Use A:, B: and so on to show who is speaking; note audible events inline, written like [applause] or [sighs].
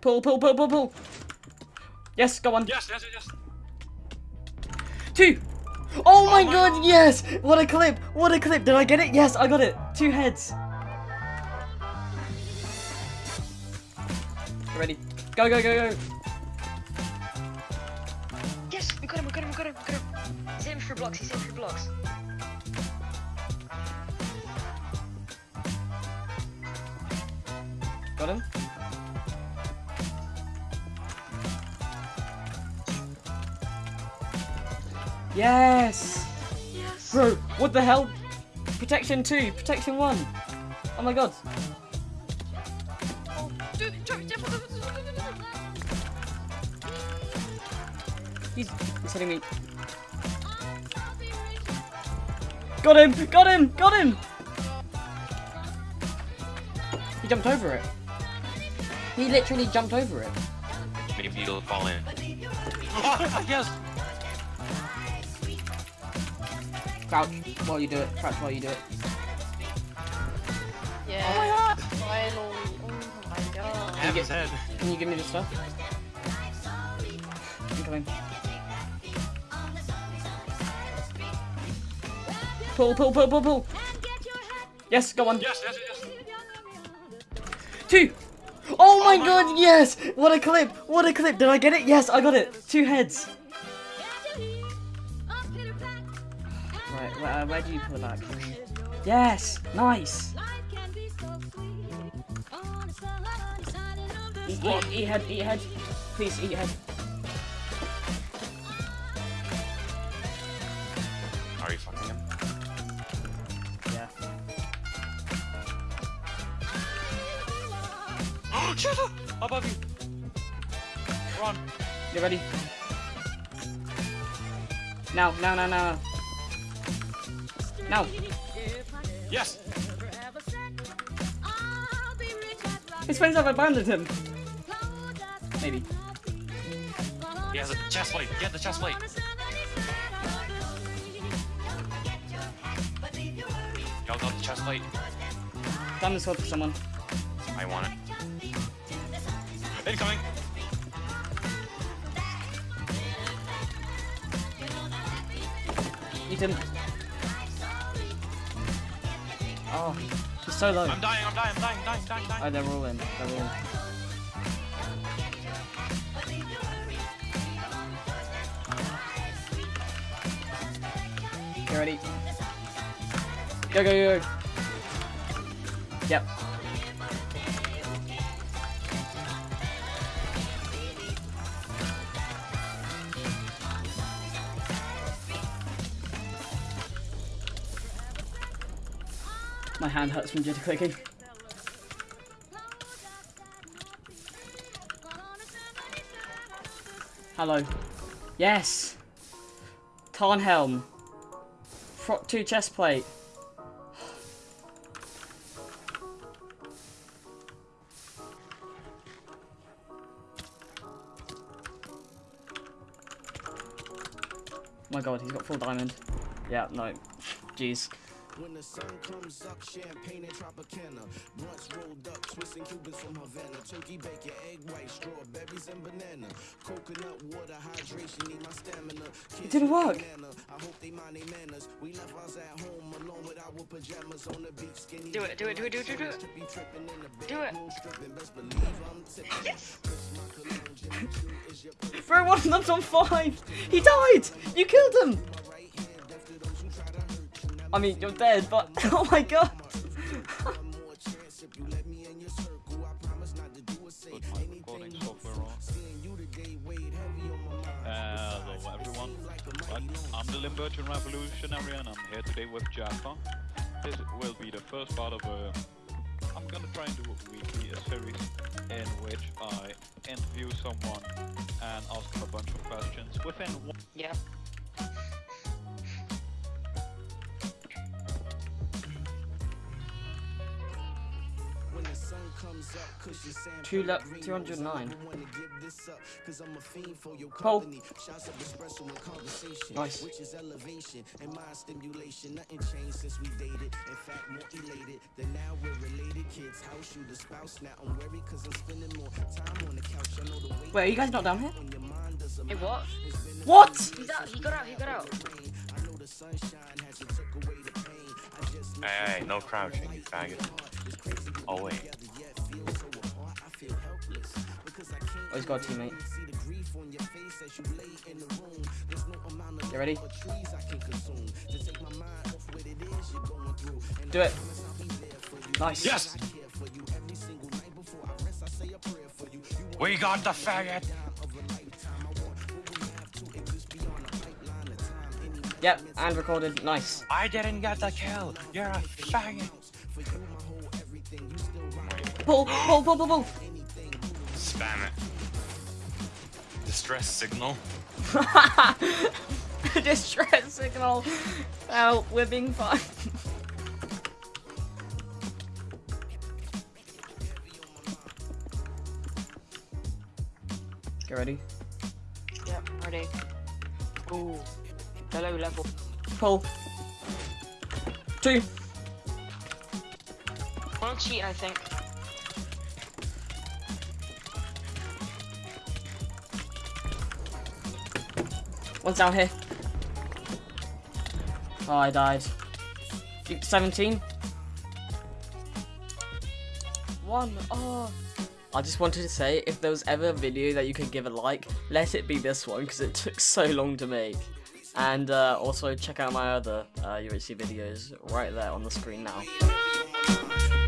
A: Pull, pull, pull, pull, pull. Yes, go on.
B: Yes, yes, yes.
A: Two. Oh my, oh
B: my
A: god,
B: God.
A: yes! What a clip! What a clip! Did I get it? Yes, I got it. Two heads. Ready? Go, go, go, go.
C: Yes, we got him, we got him, we got him, we got him. He's aiming for blocks, he's aiming for blocks.
A: Got him. Yes!
C: Yes.
A: Bro, what the hell? Protection 2, protection 1. Oh my god. He's, he's hitting me. Got him! Got him! Got him! He jumped over it. He literally jumped over it.
B: Maybe you'll fall in. [laughs] yes.
A: Crouch while you do it. Crouch while you do it.
C: Yeah.
A: Oh my god!
C: Finally. Oh my god.
B: Have his head.
A: Can you give me the stuff? I'm coming. Pull, pull, pull, pull, pull. Yes, go on.
B: Yes, yes, yes.
A: Two. Oh my oh
B: my
A: god, yes! What a clip! What a clip! Did I get it? Yes, I got it. Two heads. Uh, where do you put that? Yes, nice. Eat, eat, eat head, eat head. Please eat head.
B: Are you fucking him?
A: Yeah.
B: Oh, shut up! Above you. Run.
A: You ready? Now, now, now, now. Now.
B: Yes.
A: His friends have abandoned him. Maybe.
B: He has a chest plate. Get the chest plate. Y'all got the chest plate.
A: Diamond sword for someone.
B: I want it. Incoming.
A: Eat him. Oh, he's so low.
B: I'm dying. I'm dying. I'm dying. Dying. Dying.
A: Oh,
B: Dying.
A: they're all in. They're all in. You ready? Go, go, go. Yep. My hand hurts from jitter clicking. Hello. Yes! Tarnhelm. Prot 2 chest plate. [sighs] my god, he's got full diamond. Yeah, no. Jeez.
D: When the sun comes up, champagne and Tropicana. Blunts rolled up, Swiss and Cubans from Havana. Turkey bacon, egg white, strawberries and banana. Coconut water, hydration, need my stamina. Kids
A: didn't work.
D: I hope they mind their manners. We left ours at home alone with our pajamas on the beach. Skinny
C: Do it, do it, do it, do it, do it, do it.
D: Trippy, tripping in the
C: Do it.
D: bedroom, stripping. Best believe I'm tipping.
C: Yes.
D: Kiss my cologne, Jimmy Choo is your [laughs] pretty
A: Bro, one of them's on five! He died! You killed him! I mean, you're dead, but [laughs] oh my god!
D: one more chance if you let me in your circle. I promise not to do or say anything
E: recording
D: hurtful.
E: software on.
D: Seeing you today weighed heavy on my mind.
E: Hello everyone, But I'm the Limburgian Revolutionary and I'm here today with Jaffa. This will be the first part of a... I'm gonna try and do a weekly a series in which I interview someone and ask them a bunch of questions within one
C: Yeah.
D: Of espresso and conversation,
A: Nice.
D: which is elevation and mind stimulation. Nothing changed since we dated. In fact, more elated than now we're related. kids house you the spouse now I'm worried cause I'm spending more time on the couch I know the weight
A: Wait, are you guys not down here?
D: on your mind does a
C: Hey, what?
A: What?
C: He's out. He got out. He got out.
F: Hey, hey, no crouching, you faggot. Oh wait.
A: Oh, he's got a teammate. You ready? Do it. Nice.
F: Yes! We got the faggot!
A: Yep, and recorded. Nice.
F: I didn't get the kill! You're a faggot!
A: Pull, pull, pull, pull, pull.
F: Spam it. Distress signal. [laughs]
A: Distress signal. Oh, we're being fine. Get ready.
C: Yep. Ready. Ooh. The low level.
A: Pull. Two.
C: One cheat, I think.
A: One's down here. Oh, I died. 17. One. Oh. I just wanted to say, if there was ever a video that you could give a like, let it be this one, because it took so long to make and uh, also check out my other uh, UHC videos right there on the screen now.